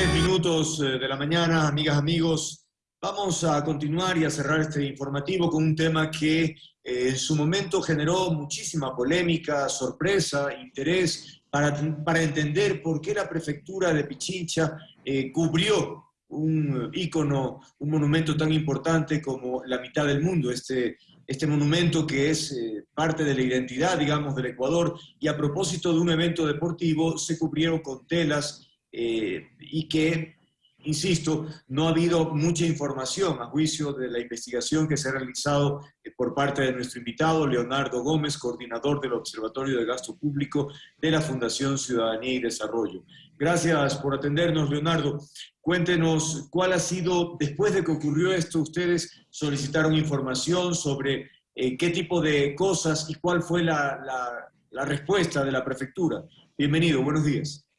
10 minutos eh, de la mañana, amigas, amigos. Vamos a continuar y a cerrar este informativo con un tema que eh, en su momento generó muchísima polémica, sorpresa, interés para, para entender por qué la prefectura de Pichincha eh, cubrió un ícono, un monumento tan importante como la mitad del mundo, este, este monumento que es parte de la identidad, digamos, del Ecuador, y a propósito de un evento deportivo se cubrieron con telas eh, y que, insisto, no ha habido mucha información a juicio de la investigación que se ha realizado eh, por parte de nuestro invitado, Leonardo Gómez, coordinador del Observatorio de Gasto Público de la Fundación Ciudadanía y Desarrollo. Gracias por atendernos, Leonardo. Cuéntenos cuál ha sido, después de que ocurrió esto, ustedes solicitaron información sobre eh, qué tipo de cosas y cuál fue la, la respuesta de la prefectura. Bienvenido, buenos días.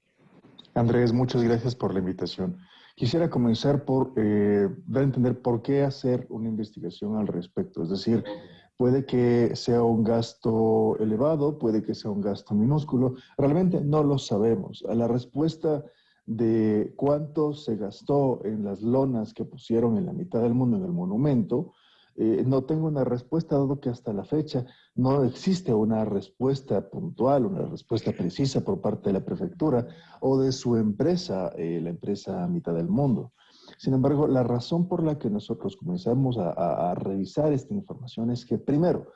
Andrés, muchas gracias por la invitación. Quisiera comenzar por eh, dar a entender por qué hacer una investigación al respecto. Es decir, puede que sea un gasto elevado, puede que sea un gasto minúsculo. Realmente no lo sabemos. A la respuesta de cuánto se gastó en las lonas que pusieron en la mitad del mundo en el monumento, eh, no tengo una respuesta, dado que hasta la fecha no existe una respuesta puntual, una respuesta precisa por parte de la prefectura o de su empresa, eh, la empresa Mitad del Mundo. Sin embargo, la razón por la que nosotros comenzamos a, revisar esta información es que, primero,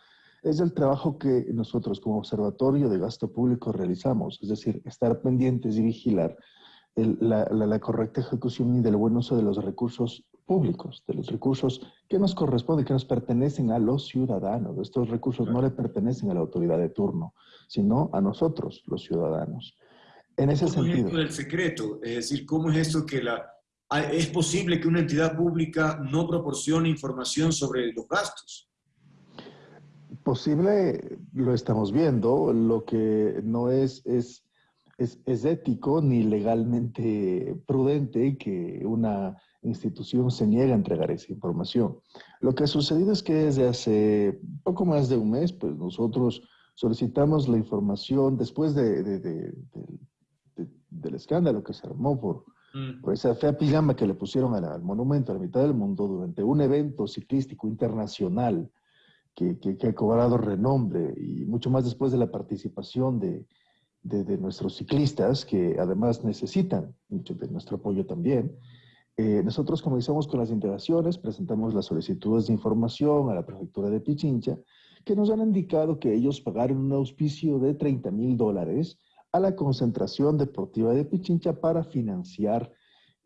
es el trabajo que nosotros como Observatorio de Gasto Público realizamos, es decir, estar pendientes y vigilar la, la, correcta ejecución y del buen uso de los recursos públicos, de los recursos que nos corresponden, que nos pertenecen a los ciudadanos. Estos recursos no le pertenecen a la autoridad de turno, sino a nosotros, los ciudadanos. En ese ¿Cómo sentido. Es del secreto? Es decir, ¿cómo es esto que la, es posible que una entidad pública no proporcione información sobre los gastos? Posible, lo estamos viendo. Lo que no es, es, es, es ético ni legalmente prudente que una institución se niega a entregar esa información. Lo que ha sucedido es que desde hace poco más de un mes, pues nosotros solicitamos la información después de, del escándalo que se armó por, mm. esa fea pijama que le pusieron al, monumento a la mitad del mundo durante un evento ciclístico internacional que, que, ha cobrado renombre y mucho más después de la participación de, de, nuestros ciclistas que además necesitan mucho de nuestro apoyo también. Eh, nosotros comenzamos con las integraciones, presentamos las solicitudes de información a la prefectura de Pichincha, que nos han indicado que ellos pagaron un auspicio de 30 mil dólares a la concentración deportiva de Pichincha para financiar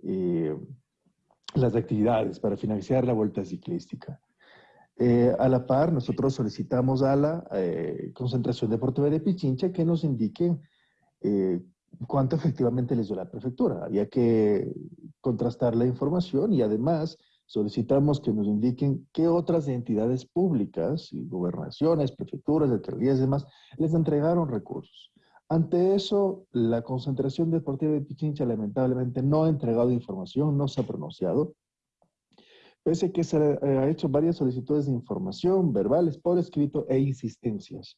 eh, las actividades, para financiar la vuelta ciclística. Eh, a la par, nosotros solicitamos a la concentración deportiva de Pichincha que nos indiquen cuánto efectivamente les dio la prefectura. Había que contrastar la información y además solicitamos que nos indiquen qué otras entidades públicas, gobernaciones, prefecturas, alcaldías y demás, les entregaron recursos. Ante eso, la concentración deportiva de Pichincha lamentablemente no ha entregado información, no se ha pronunciado, pese a que se ha hecho varias solicitudes de información verbales por escrito e insistencias.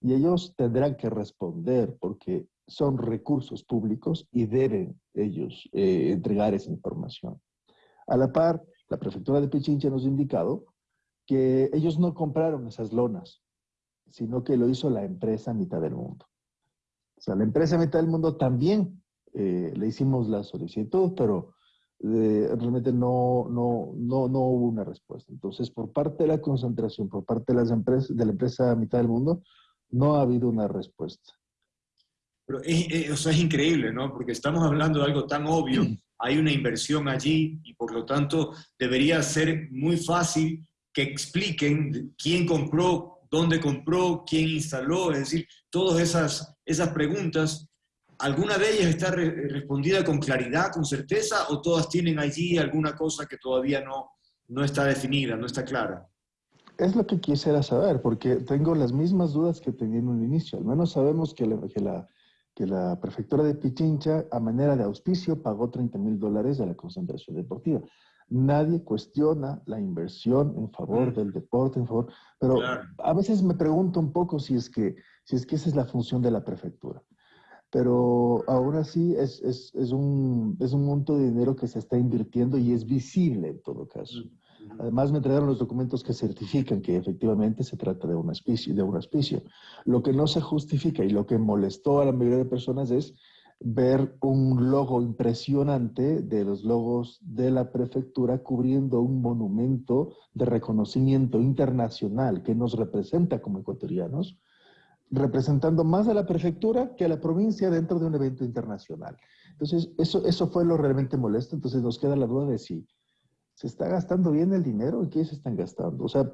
Y ellos tendrán que responder porque son recursos públicos y deben ellos eh, entregar esa información. A la par, la prefectura de Pichincha nos ha indicado que ellos no compraron esas lonas, sino que lo hizo la empresa Mitad del Mundo. O sea, la empresa Mitad del Mundo también eh, le hicimos la solicitud, pero eh, realmente no, no, no, no hubo una respuesta. Entonces, por parte de la concentración, por parte de, las empresas, de la empresa Mitad del Mundo, no ha habido una respuesta. Pero es, o sea, es increíble, ¿no? Porque estamos hablando de algo tan obvio, hay una inversión allí y por lo tanto debería ser muy fácil que expliquen quién compró, dónde compró, quién instaló, es decir, todas esas, esas preguntas, ¿alguna de ellas está respondida con claridad, con certeza o todas tienen allí alguna cosa que todavía no, no está definida, no está clara? Es lo que quisiera saber, porque tengo las mismas dudas que tenía en un inicio. Al menos sabemos que la, que la que la prefectura de Pichincha, a manera de auspicio, pagó 30 mil dólares a la concentración deportiva. Nadie cuestiona la inversión en favor mm. del deporte, en favor, pero a veces me pregunto un poco si es, que, si es que esa es la función de la prefectura. Pero aún así es, es, es, un, es un monto de dinero que se está invirtiendo y es visible en todo caso. Además, me entregaron los documentos que certifican que efectivamente se trata de un auspicio. De un auspicio. Lo que no se justifica y lo que molestó a la mayoría de personas es ver un logo impresionante de los logos de la prefectura cubriendo un monumento de reconocimiento internacional que nos representa como ecuatorianos, representando más a la prefectura que a la provincia dentro de un evento internacional. Entonces, eso, eso fue lo realmente molesto. Entonces, nos queda la duda de si se está gastando bien el dinero y qué se están gastando. O sea,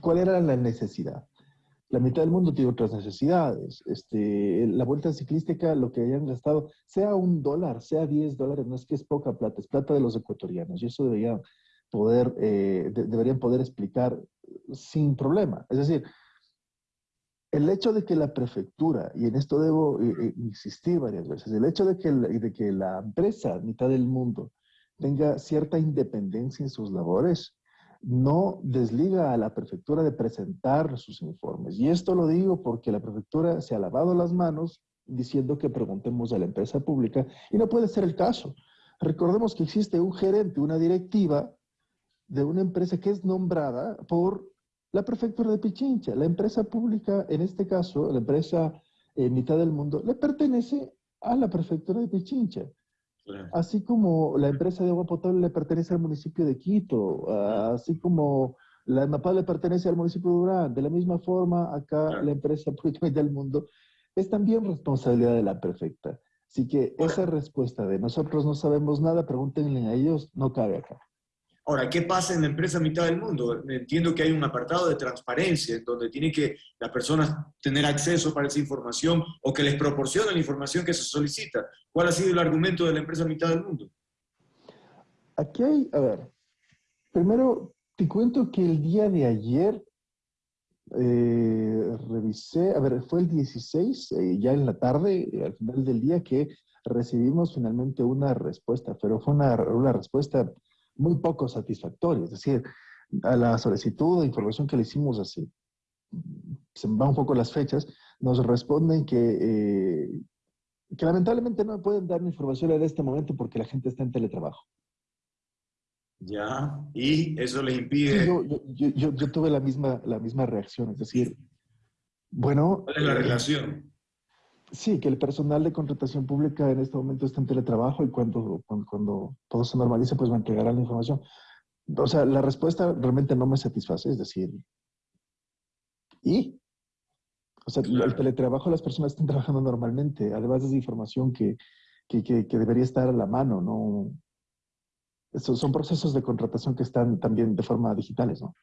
¿cuál era la necesidad? La mitad del mundo tiene otras necesidades. Este, la vuelta ciclística, lo que hayan gastado, sea un dólar, sea 10 dólares, no es que es poca plata, es plata de los ecuatorianos. Y eso deberían poder, eh, deberían poder explicar sin problema. Es decir, el hecho de que la prefectura, y en esto debo eh, eh, insistir varias veces, el hecho de que, de que la empresa, mitad del mundo, tenga cierta independencia en sus labores, no desliga a la prefectura de presentar sus informes. Y esto lo digo porque la prefectura se ha lavado las manos diciendo que preguntemos a la empresa pública y no puede ser el caso. Recordemos que existe un gerente, una directiva de una empresa que es nombrada por la prefectura de Pichincha. La empresa pública, en este caso, la empresa en mitad del mundo, le pertenece a la prefectura de Pichincha. Así como la empresa de agua potable le pertenece al municipio de Quito, así como la EMAPA le pertenece al municipio de Durán, de la misma forma acá la empresa pública del mundo es también responsabilidad de la prefecta. Así que esa respuesta de nosotros no sabemos nada, pregúntenle a ellos, no cabe acá. Ahora, ¿qué pasa en la empresa mitad del mundo? Entiendo que hay un apartado de transparencia donde tiene que las personas tener acceso para esa información o que les proporcionen la información que se solicita. ¿Cuál ha sido el argumento de la empresa mitad del mundo? Aquí hay, a ver, primero te cuento que el día de ayer eh, revisé, a ver, fue el 16, eh, ya en la tarde, al final del día, que recibimos finalmente una respuesta, pero fue una respuesta muy poco satisfactorio. Es decir, a la solicitud de información que le hicimos así, se me van un poco las fechas, nos responden que, eh, que lamentablemente no pueden dar información en este momento porque la gente está en teletrabajo. Ya, y eso les impide... yo, yo, yo, tuve la misma, la misma reacción, es decir, bueno... ¿Cuál es la eh, relación? Sí, que el personal de contratación pública en este momento está en teletrabajo y cuando, cuando, todo se normalice, pues me entregará la información. O sea, la respuesta realmente no me satisface, es decir, ¿y? O sea, el teletrabajo las personas están trabajando normalmente, además es información que, que, que, debería estar a la mano, ¿no? son procesos de contratación que están también de forma digitales, ¿no?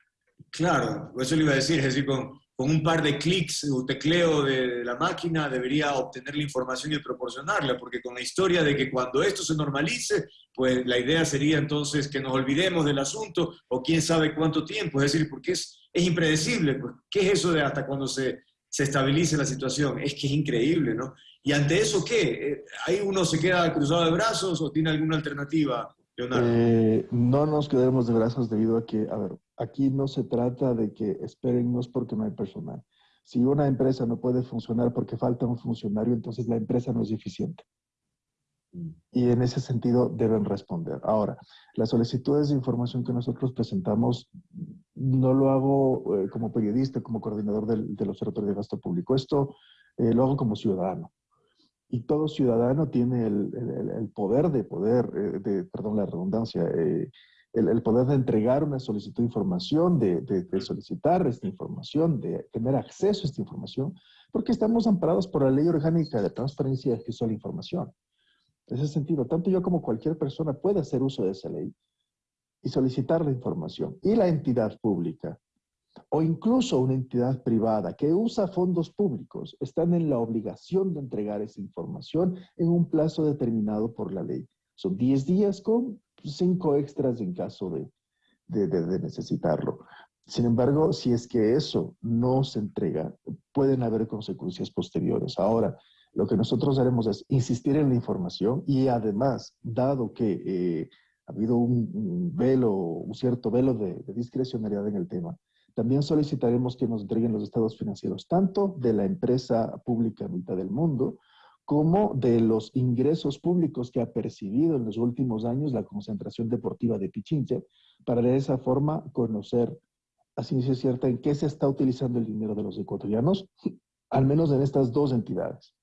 Claro, eso le iba a decir, es decir, con, con un par de clics o tecleo de, la máquina debería obtener la información y proporcionarla, porque con la historia de que cuando esto se normalice, pues la idea sería entonces que nos olvidemos del asunto o quién sabe cuánto tiempo, es decir, porque es, impredecible, pues, ¿qué es eso de hasta cuando se, se estabilice la situación? Es que es increíble, ¿no? Y ante eso, ¿qué? Eh, ¿Ahí uno se queda cruzado de brazos o tiene alguna alternativa? Eh, no nos quedemos de brazos debido a que, a ver, aquí no se trata de que espérennos porque no hay personal. Si una empresa no puede funcionar porque falta un funcionario, entonces la empresa no es eficiente. Y en ese sentido deben responder. Ahora, las solicitudes de información que nosotros presentamos no lo hago eh, como periodista, como coordinador del, Observatorio de Gasto Público. Esto eh, lo hago como ciudadano. Y todo ciudadano tiene el, poder de poder, eh, de, perdón la redundancia, el, poder de entregar una solicitud de información, de, solicitar esta información, de tener acceso a esta información, porque estamos amparados por la ley orgánica de transparencia y acceso a la información. En ese sentido, tanto yo como cualquier persona puede hacer uso de esa ley y solicitar la información. Y la entidad pública o incluso una entidad privada que usa fondos públicos están en la obligación de entregar esa información en un plazo determinado por la ley. Son 10 días con cinco extras en caso de, de, necesitarlo. Sin embargo, si es que eso no se entrega, pueden haber consecuencias posteriores. Ahora, lo que nosotros haremos es insistir en la información y además, dado que eh, ha habido un, velo, un cierto velo de, de, discrecionalidad en el tema, también solicitaremos que nos entreguen los estados financieros, tanto de la empresa pública mitad del mundo, como de los ingresos públicos que ha percibido en los últimos años la concentración deportiva de Pichincha, para de esa forma conocer a ciencia cierta en qué se está utilizando el dinero de los ecuatorianos, al menos en estas dos entidades.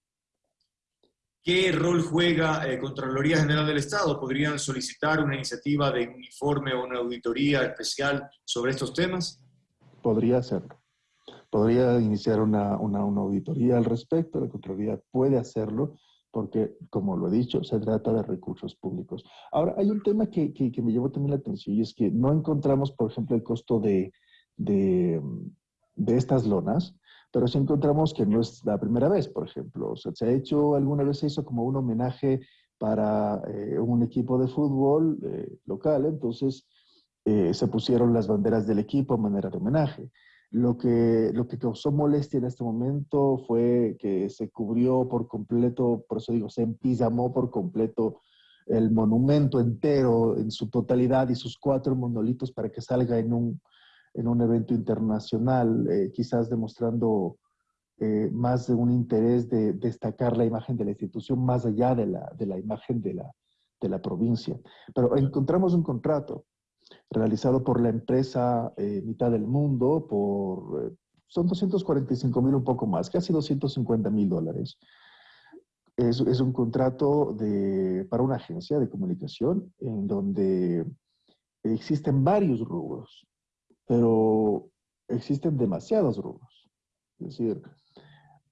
¿Qué rol juega eh, Contraloría General del Estado? ¿Podrían solicitar una iniciativa de uniforme o una auditoría especial sobre estos temas? Podría hacerlo. Podría iniciar una, una, una auditoría al respecto. La Contraloría puede hacerlo porque, como lo he dicho, se trata de recursos públicos. Ahora, hay un tema que, que, que me llevó también la atención y es que no encontramos, por ejemplo, el costo de, de, de estas lonas pero si encontramos que no es la primera vez, por ejemplo. O sea, se ha hecho, alguna vez se hizo como un homenaje para eh, un equipo de fútbol eh, local, entonces eh, se pusieron las banderas del equipo a manera de homenaje. Lo que, lo que causó molestia en este momento fue que se cubrió por completo, por eso digo, se empizamó por completo el monumento entero en su totalidad y sus cuatro monolitos para que salga en un, en un evento internacional, eh, quizás demostrando eh, más de un interés de destacar la imagen de la institución más allá de la, de la imagen de la, de la provincia. Pero encontramos un contrato realizado por la empresa eh, Mitad del Mundo por, son 245 mil un poco más, casi 250 mil dólares. Es, es, un contrato de, para una agencia de comunicación en donde existen varios rubros pero existen demasiados rubros. Es decir,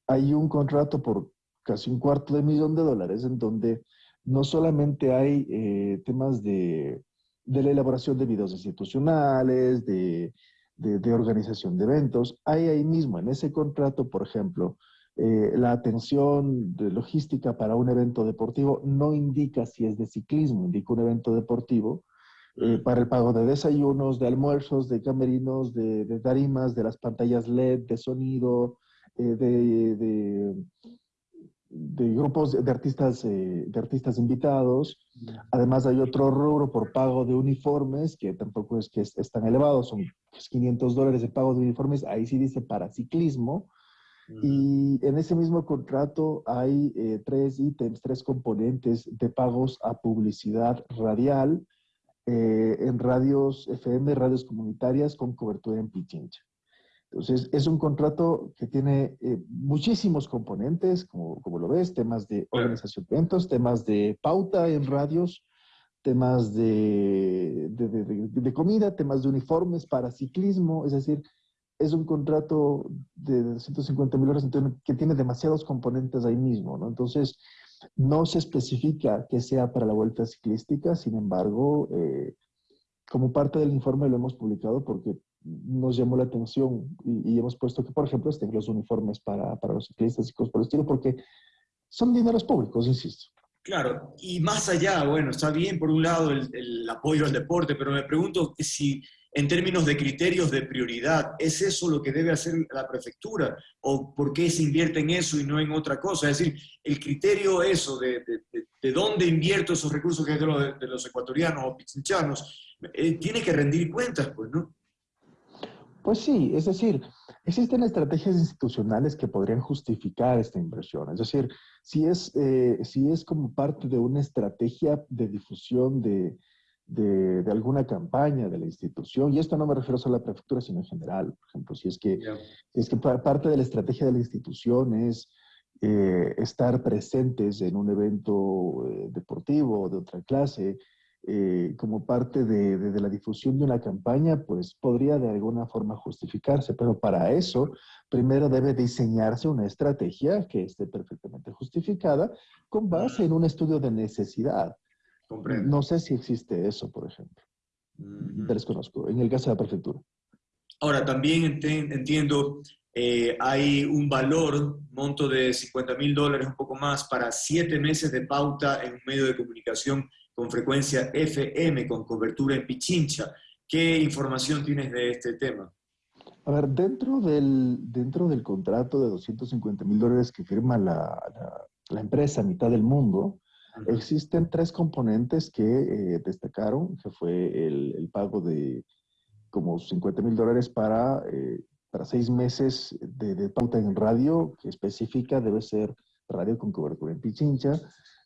hay un contrato por casi un cuarto de millón de dólares en donde no solamente hay eh, temas de, de, la elaboración de videos institucionales, de, de, organización de eventos, hay ahí mismo en ese contrato, por ejemplo, eh, la atención de logística para un evento deportivo no indica si es de ciclismo, indica un evento deportivo, eh, para el pago de desayunos, de almuerzos, de camerinos, de, de tarimas, de las pantallas LED, de sonido, eh, de, de, de, grupos de artistas, eh, de artistas invitados. Además hay otro rubro por pago de uniformes, que tampoco es que es, es tan elevado, son 500 dólares de pago de uniformes, ahí sí dice para ciclismo. Y en ese mismo contrato hay eh, tres ítems, tres componentes de pagos a publicidad radial, eh, en radios FM, radios comunitarias con cobertura en Pichincha. Entonces, es un contrato que tiene eh, muchísimos componentes, como, como, lo ves, temas de organización de eventos, temas de pauta en radios, temas de, de, de, de, comida, temas de uniformes para ciclismo, es decir, es un contrato de 150 mil horas que tiene demasiados componentes ahí mismo, ¿no? Entonces, no se especifica que sea para la vuelta ciclística, sin embargo, eh, como parte del informe lo hemos publicado porque nos llamó la atención y, hemos puesto que, por ejemplo, estén los uniformes para, para los ciclistas y cosas por el estilo, porque son dineros públicos, insisto. Claro, y más allá, bueno, está bien por un lado el, el apoyo al deporte, pero me pregunto si en términos de criterios de prioridad, ¿es eso lo que debe hacer la prefectura? ¿O por qué se invierte en eso y no en otra cosa? Es decir, el criterio eso de, de, dónde invierto esos recursos que es de los, de los ecuatorianos o pichinchanos, eh, tiene que rendir cuentas, pues, ¿no? Pues sí, es decir, existen estrategias institucionales que podrían justificar esta inversión. Es decir, si es, eh, si es como parte de una estrategia de difusión de, de, alguna campaña de la institución, y esto no me refiero solo a la prefectura, sino en general, por ejemplo, si es que, es que parte de la estrategia de la institución es eh, estar presentes en un evento eh, deportivo de otra clase, eh, como parte de, de, la difusión de una campaña, pues podría de alguna forma justificarse, pero para eso primero debe diseñarse una estrategia que esté perfectamente justificada con base en un estudio de necesidad. No sé si existe eso, por ejemplo. desconozco, en el caso de la prefectura. Ahora, también entiendo, eh, hay un valor, monto de 50 mil dólares, un poco más, para siete meses de pauta en un medio de comunicación con frecuencia FM, con cobertura en Pichincha. ¿Qué información tienes de este tema? A ver, dentro del, dentro del contrato de 250 mil dólares que firma la, la, la empresa Mitad del Mundo, Existen tres componentes que eh, destacaron, que fue el, pago de como 50 mil dólares para, eh, para seis meses de, pauta en radio, que específica debe ser radio con cobertura en Pichincha.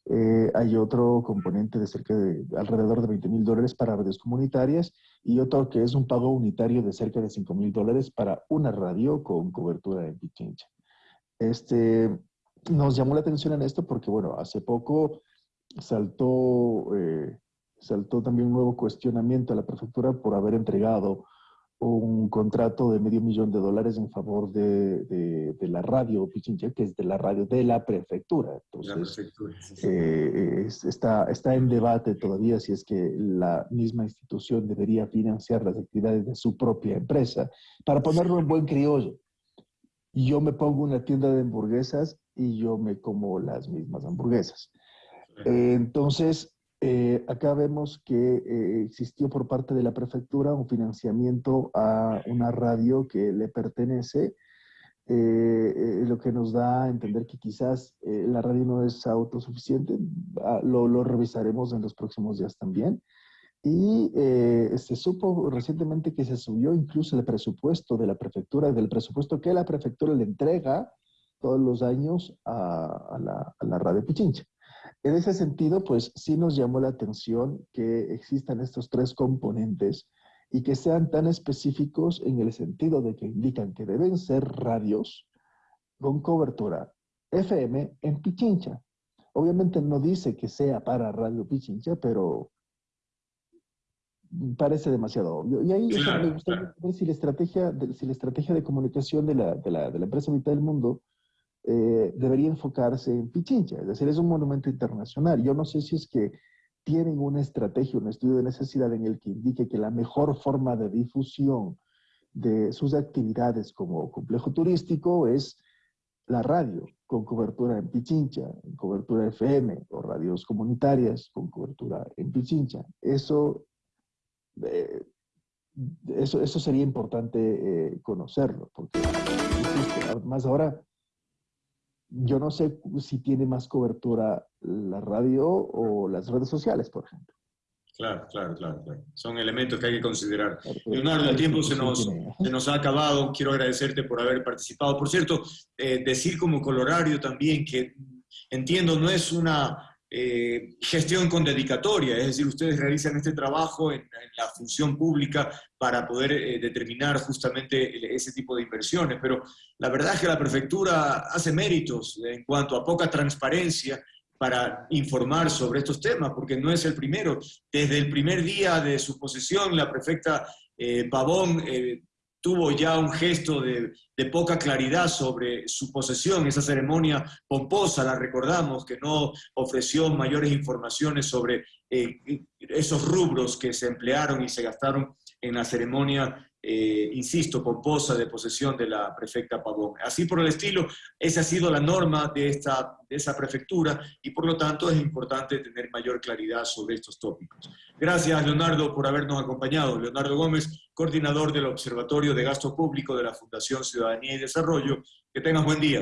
Eh, hay otro componente de cerca de alrededor de 20 mil dólares para radios comunitarias y otro que es un pago unitario de cerca de 5 mil dólares para una radio con cobertura en Pichincha. Este, nos llamó la atención en esto porque, bueno, hace poco saltó, eh, saltó también un nuevo cuestionamiento a la prefectura por haber entregado un contrato de medio millón de dólares en favor de, de, la radio Pichincha, que es de la radio de la prefectura. Entonces, eh, está, está en debate todavía si es que la misma institución debería financiar las actividades de su propia empresa. Para ponerlo en buen criollo, yo me pongo una tienda de hamburguesas y yo me como las mismas hamburguesas. entonces, eh, acá vemos que eh, existió por parte de la prefectura un financiamiento a una radio que le pertenece, eh, lo que nos da a entender que quizás la radio no es autosuficiente, lo, lo, revisaremos en los próximos días también. Y se supo recientemente que se subió incluso el presupuesto de la prefectura, del presupuesto que la prefectura le entrega todos los años a, la, a la radio Pichincha. En ese sentido, pues sí nos llamó la atención que existan estos tres componentes y que sean tan específicos en el sentido de que indican que deben ser radios con cobertura FM en Pichincha. Obviamente no dice que sea para Radio Pichincha, pero parece demasiado obvio. Y ahí me gustaría ver si la estrategia de, si la estrategia de comunicación de la, de la, de la empresa Mitad del Mundo eh, debería enfocarse en Pichincha, es decir, es un monumento internacional. Yo no sé si es que tienen una estrategia, un estudio de necesidad en el que indique que la mejor forma de difusión de sus actividades como complejo turístico es la radio, con cobertura en Pichincha, en cobertura FM, o radios comunitarias con cobertura en Pichincha. Eso, eh, eso, eso sería importante eh, conocerlo, porque más ahora yo no sé si tiene más cobertura la radio o las redes sociales, por ejemplo. Claro, claro, claro, Son elementos que hay que considerar. Leonardo, el tiempo se nos, se nos ha acabado. Quiero agradecerte por haber participado. Por cierto, eh, decir como colorario también que entiendo no es una eh, gestión con dedicatoria, es decir, ustedes realizan este trabajo en, la función pública para poder eh, determinar justamente ese tipo de inversiones, pero la verdad es que la prefectura hace méritos en cuanto a poca transparencia para informar sobre estos temas, porque no es el primero. Desde el primer día de su posesión, la prefecta eh, Pavón tuvo ya un gesto de, poca claridad sobre su posesión, esa ceremonia pomposa, la recordamos, que no ofreció mayores informaciones sobre eh, esos rubros que se emplearon y se gastaron en la ceremonia eh, insisto, pomposa de posesión de la prefecta Pavón. Así por el estilo, esa ha sido la norma de, esta, de esa prefectura y por lo tanto es importante tener mayor claridad sobre estos tópicos. Gracias, Leonardo, por habernos acompañado. Leonardo Gómez, coordinador del Observatorio de Gasto Público de la Fundación Ciudadanía y Desarrollo. Que tengas buen día.